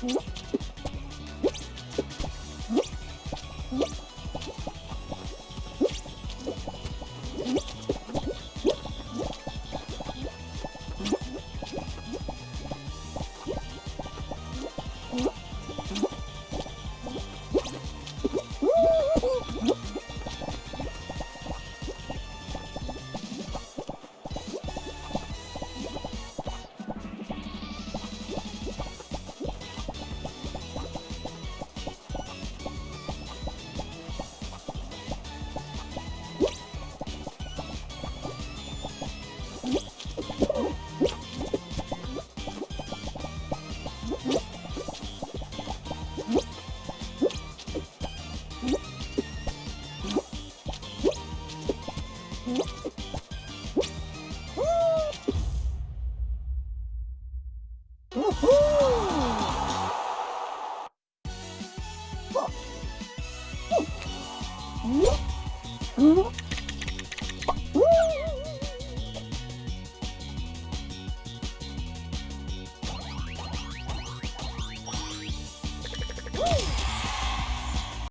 What? 음?